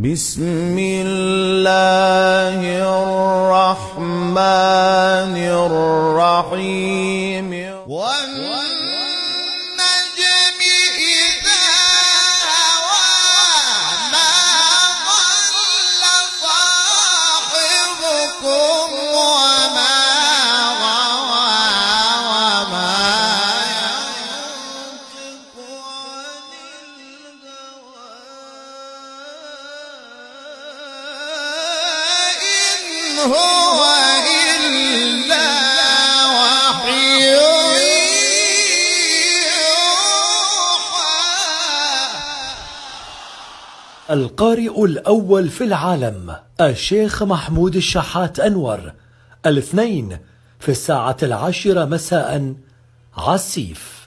بسم الله الرحمن الرحيم. والنجم القارئ الأول في العالم الشيخ محمود الشحات أنور. الاثنين في الساعة العاشرة مساء عسيف